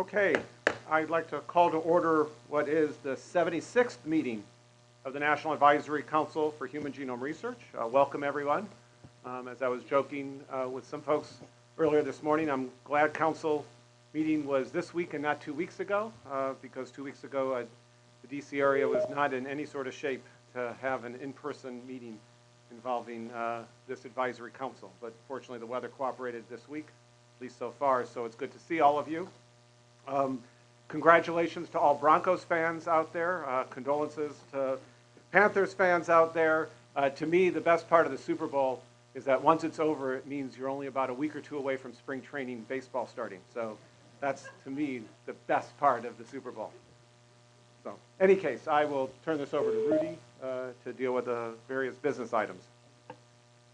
Okay, I'd like to call to order what is the 76th meeting of the National Advisory Council for Human Genome Research. Uh, Welcome, everyone. Um, As I was joking uh, with some folks earlier this morning, I'm glad council meeting was this week and not two weeks ago, uh, because two weeks ago, uh, the DC area was not in any sort of shape to have an in-person meeting involving uh, this advisory council. But fortunately, the weather cooperated this week, at least so far, so it's good to see all of you. Um, Congratulations to all Broncos fans out there. Uh, Condolences to Panthers fans out there. Uh, To me, the best part of the Super Bowl is that once it's over, it means you're only about a week or two away from spring training baseball starting. So that's, to me, the best part of the Super Bowl. So, any case, I will turn this over to Rudy uh, to deal with the various business items.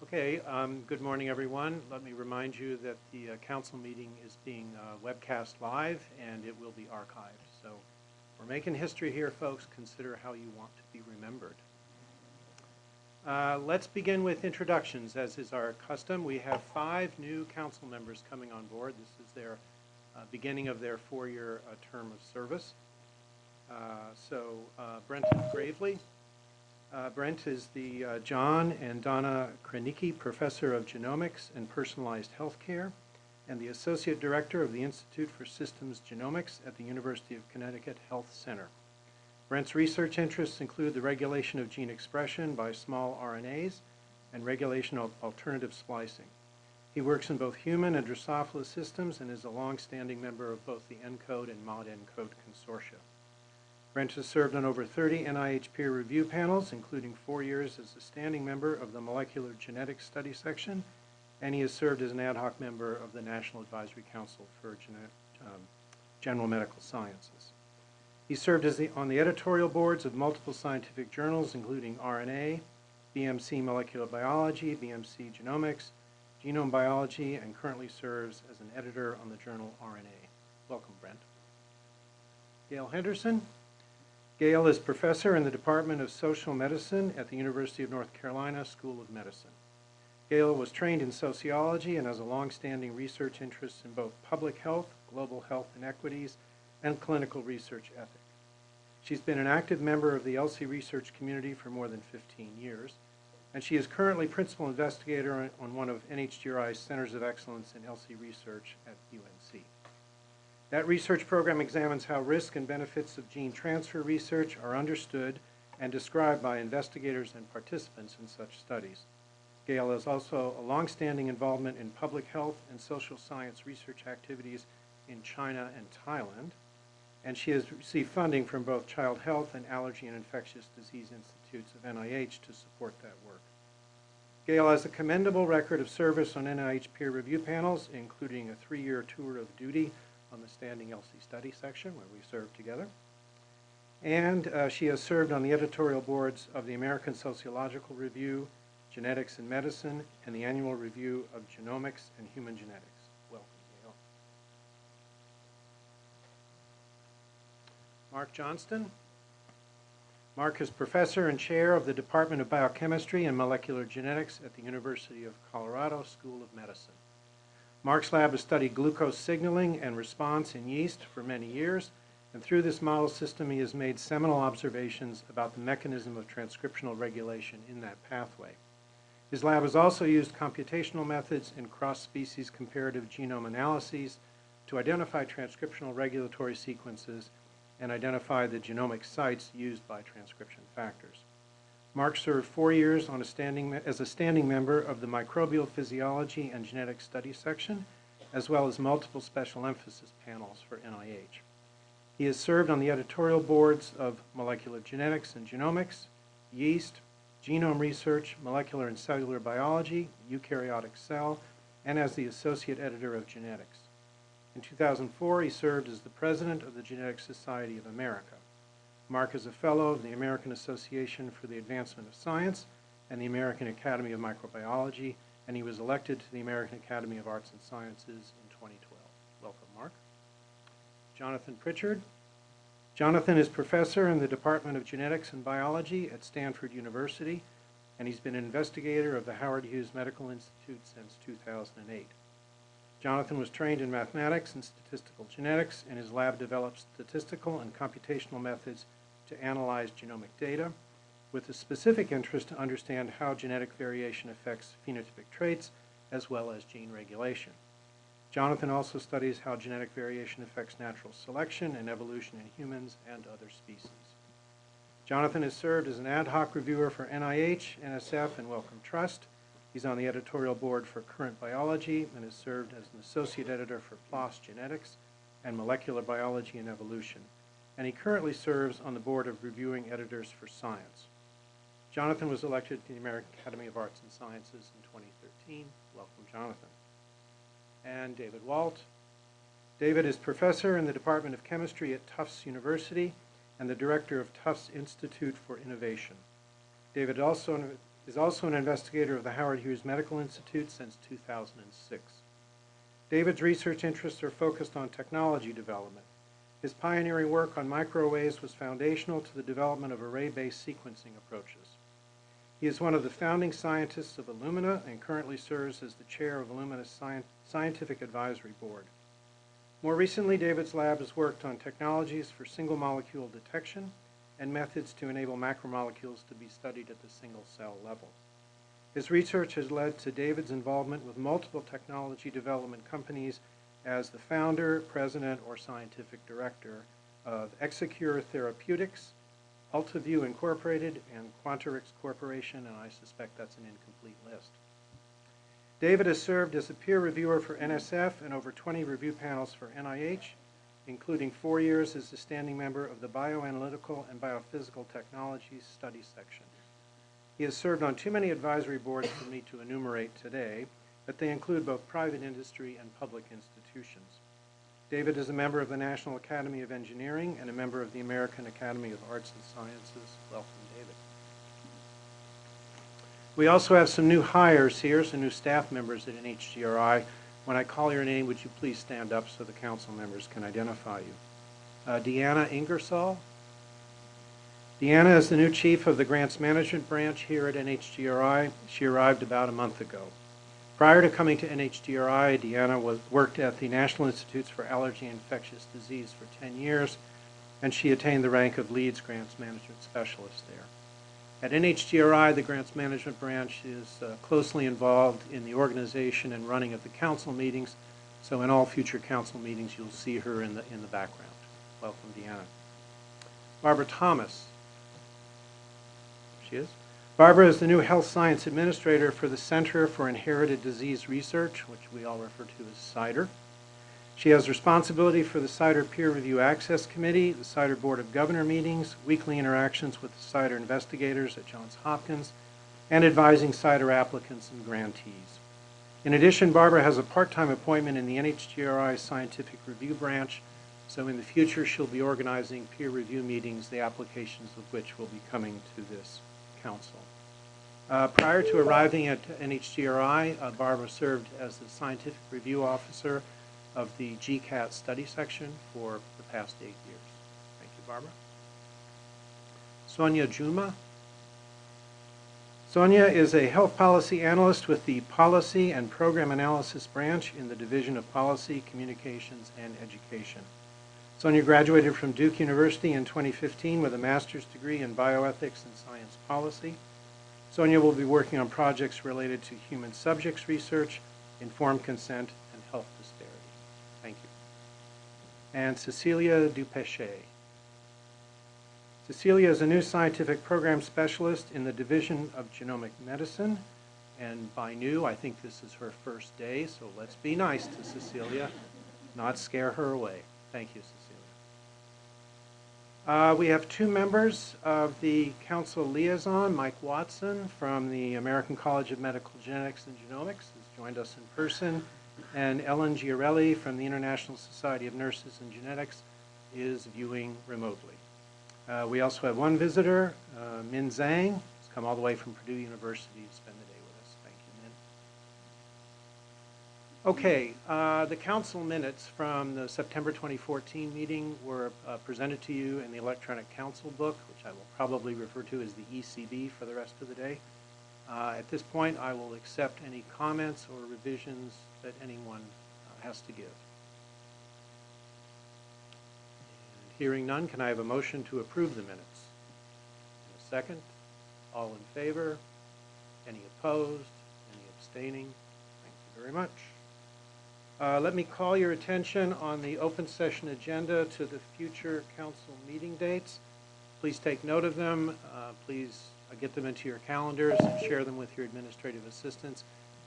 Okay, um, good morning, everyone. Let me remind you that the uh, council meeting is being uh, webcast live, and it will be archived. So we're making history here, folks. Consider how you want to be remembered. Uh, Let's begin with introductions, as is our custom. We have five new council members coming on board. This is their uh, beginning of their four-year uh, term of service. Uh, So Brenton Graveley, uh, Brent is the uh, John and Donna Krenicki Professor of Genomics and Personalized Healthcare and the Associate Director of the Institute for Systems Genomics at the University of Connecticut Health Center. Brent's research interests include the regulation of gene expression by small RNAs and regulation of alternative splicing. He works in both human and Drosophila systems and is a longstanding member of both the ENCODE and ModENCODE consortia. Brent has served on over 30 NIH peer review panels, including four years as a standing member of the Molecular Genetics Study Section, and he has served as an ad hoc member of the National Advisory Council for um, General Medical Sciences. He served as the, on the editorial boards of multiple scientific journals, including RNA, BMC Molecular Biology, BMC Genomics, Genome Biology, and currently serves as an editor on the journal RNA. Welcome, Brent. Gail Henderson. Gail is professor in the Department of Social Medicine at the University of North Carolina School of Medicine. Gail was trained in sociology and has a longstanding research interest in both public health, global health inequities, and clinical research ethic. She's been an active member of the ELSI research community for more than 15 years, and she is currently principal investigator on- on one of NHGRI's Centers of Excellence in ELSI research at UNC. That research program examines how risk and benefits of gene transfer research are understood and described by investigators and participants in such studies. Gail has also a longstanding involvement in public health and social science research activities in China and Thailand, and she has received funding from both Child Health and Allergy and Infectious Disease Institutes of NIH to support that work. Gail has a commendable record of service on NIH peer review panels, including a three-year tour of duty on the Standing ELSI Study section, where we served together. And uh, she has served on the editorial boards of the American Sociological Review, Genetics and Medicine, and the Annual Review of Genomics and Human Genetics. Welcome, Gail. Mark Johnston. Mark is professor and chair of the Department of Biochemistry and Molecular Genetics at the University of Colorado School of Medicine. Mark's lab has studied glucose signaling and response in yeast for many years, and through this model system, he has made seminal observations about the mechanism of transcriptional regulation in that pathway. His lab has also used computational methods and cross-species comparative genome analyses to identify transcriptional regulatory sequences and identify the genomic sites used by transcription factors. Mark served four years a standing, as a standing member of the Microbial Physiology and Genetic Studies section, as well as multiple special emphasis panels for NIH. He has served on the editorial boards of Molecular Genetics and Genomics, Yeast, Genome Research, Molecular and Cellular Biology, Eukaryotic Cell, and as the Associate Editor of Genetics. In 2004, he served as the President of the Genetic Society of America. Mark is a Fellow of the American Association for the Advancement of Science and the American Academy of Microbiology, and he was elected to the American Academy of Arts and Sciences in 2012. Welcome, Mark. Jonathan Pritchard. Jonathan is professor in the Department of Genetics and Biology at Stanford University, and he's been an investigator of the Howard Hughes Medical Institute since 2008. Jonathan was trained in mathematics and statistical genetics, and his lab developed statistical and computational methods to analyze genomic data with a specific interest to understand how genetic variation affects phenotypic traits as well as gene regulation. Jonathan also studies how genetic variation affects natural selection and evolution in humans and other species. Jonathan has served as an ad hoc reviewer for NIH, NSF, and Wellcome Trust. He's on the editorial board for Current Biology and has served as an associate editor for PLOS Genetics and Molecular Biology and Evolution. And he currently serves on the board of reviewing editors for Science. Jonathan was elected to the American Academy of Arts and Sciences in 2013. Welcome, Jonathan. And David Walt. David is professor in the Department of Chemistry at Tufts University and the director of Tufts Institute for Innovation. David also is also an investigator of the Howard Hughes Medical Institute since 2006. David's research interests are focused on technology development. His pioneering work on microarrays was foundational to the development of array-based sequencing approaches. He is one of the founding scientists of Illumina and currently serves as the chair of Illumina's Scientific Advisory Board. More recently, David's lab has worked on technologies for single molecule detection and methods to enable macromolecules to be studied at the single cell level. His research has led to David's involvement with multiple technology development companies as the founder, president, or scientific director of Execure Therapeutics, Ultivue Incorporated, and Quanterix Corporation, and I suspect that's an incomplete list. David has served as a peer reviewer for NSF and over 20 review panels for NIH, including four years as a standing member of the Bioanalytical and Biophysical Technologies Study Section. He has served on too many advisory boards for me to enumerate today, but they include both private industry and public institutions. David is a member of the National Academy of Engineering and a member of the American Academy of Arts and Sciences. Welcome, David. We also have some new hires here, some new staff members at NHGRI. When I call your name, would you please stand up so the council members can identify you? Uh, Deanna Ingersoll. Deanna is the new chief of the Grants Management Branch here at NHGRI. She arrived about a month ago. Prior to coming to NHGRI, Deanna was, worked at the National Institutes for Allergy and Infectious Disease for 10 years, and she attained the rank of Leads Grants Management Specialist there. At NHGRI, the Grants Management Branch is uh, closely involved in the organization and running of the council meetings, so in all future council meetings, you'll see her in the, in the background. Welcome, Deanna. Barbara Thomas. She is. Barbara is the new Health Science Administrator for the Center for Inherited Disease Research, which we all refer to as CIDR. She has responsibility for the CIDR Peer Review Access Committee, the CIDR Board of Governor meetings, weekly interactions with the CIDR investigators at Johns Hopkins, and advising CIDR applicants and grantees. In addition, Barbara has a part-time appointment in the NHGRI Scientific Review Branch, so in the future she'll be organizing peer review meetings, the applications of which will be coming to this council. Uh, prior to arriving at NHGRI, uh, Barbara served as the scientific review officer of the GCAT study section for the past eight years. Thank you, Barbara. Sonia Juma. Sonia is a health policy analyst with the Policy and Program Analysis Branch in the Division of Policy, Communications, and Education. Sonia graduated from Duke University in 2015 with a master's degree in bioethics and science policy. Sonia will be working on projects related to human subjects research, informed consent, and health disparity. Thank you. And Cecilia Dupeche. Cecilia is a new scientific program specialist in the Division of Genomic Medicine. And by new, I think this is her first day, so let's be nice to Cecilia, not scare her away. Thank you. Uh, we have two members of the council liaison. Mike Watson from the American College of Medical Genetics and Genomics has joined us in person, and Ellen Giarelli from the International Society of Nurses and Genetics is viewing remotely. Uh, we also have one visitor, uh, Min Zhang, who's come all the way from Purdue University to spend the day with us. Thank you, Min. Okay, uh, the council minutes from the September 2014 meeting were uh, presented to you in the electronic council book, which I will probably refer to as the ECB for the rest of the day. Uh, At this point, I will accept any comments or revisions that anyone uh, has to give. And Hearing none, can I have a motion to approve the minutes? And a second? All in favor? Any opposed? Any abstaining? Thank you very much. Uh, Let me call your attention on the open session agenda to the future council meeting dates. Please take note of them. Uh, Please uh, get them into your calendars and share them with your administrative assistants.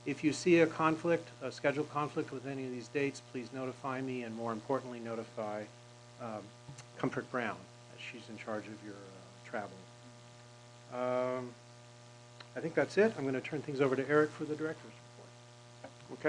If you see a conflict, a schedule conflict with any of these dates, please notify me, and more importantly, notify um, Comfort Brown, as she's in charge of your uh, travel. Um, I think that's it. I'm going to turn things over to Eric for the director's report. Okay,